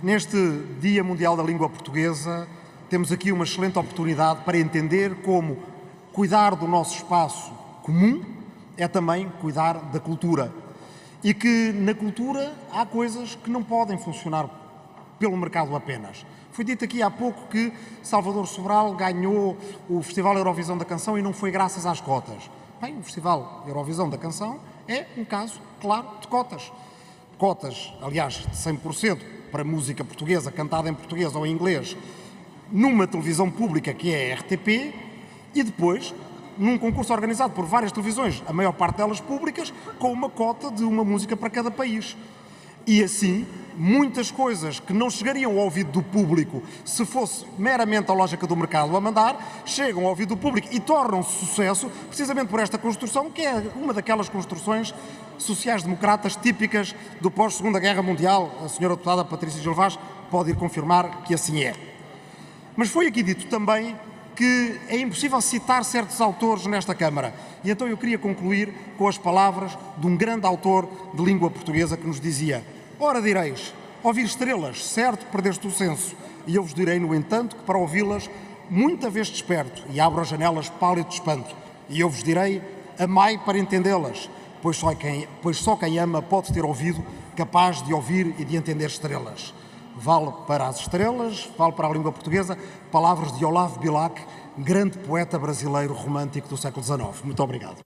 Neste Dia Mundial da Língua Portuguesa, temos aqui uma excelente oportunidade para entender como cuidar do nosso espaço comum é também cuidar da cultura. E que na cultura há coisas que não podem funcionar pelo mercado apenas. Foi dito aqui há pouco que Salvador Sobral ganhou o Festival Eurovisão da Canção e não foi graças às cotas. Bem, o Festival Eurovisão da Canção é um caso claro de cotas. Cotas, aliás, de 100% para música portuguesa, cantada em português ou em inglês, numa televisão pública que é a RTP, e depois num concurso organizado por várias televisões, a maior parte delas públicas, com uma cota de uma música para cada país. E assim, muitas coisas que não chegariam ao ouvido do público se fosse meramente a lógica do mercado a mandar, chegam ao ouvido do público e tornam-se sucesso precisamente por esta construção, que é uma daquelas construções sociais-democratas típicas do pós-Segunda Guerra Mundial. A senhora deputada Patrícia Gilvaz pode ir confirmar que assim é. Mas foi aqui dito também que é impossível citar certos autores nesta Câmara. E então eu queria concluir com as palavras de um grande autor de língua portuguesa que nos dizia Ora direis, ouvir estrelas, certo, perdeste o senso, e eu vos direi, no entanto, que para ouvi-las, muita vez desperto, e abro as janelas pálido de espanto, e eu vos direi, amai para entendê-las, pois só, quem, pois só quem ama pode ter ouvido capaz de ouvir e de entender estrelas. Vale para as estrelas, vale para a língua portuguesa, palavras de Olavo Bilac, grande poeta brasileiro romântico do século XIX. Muito obrigado.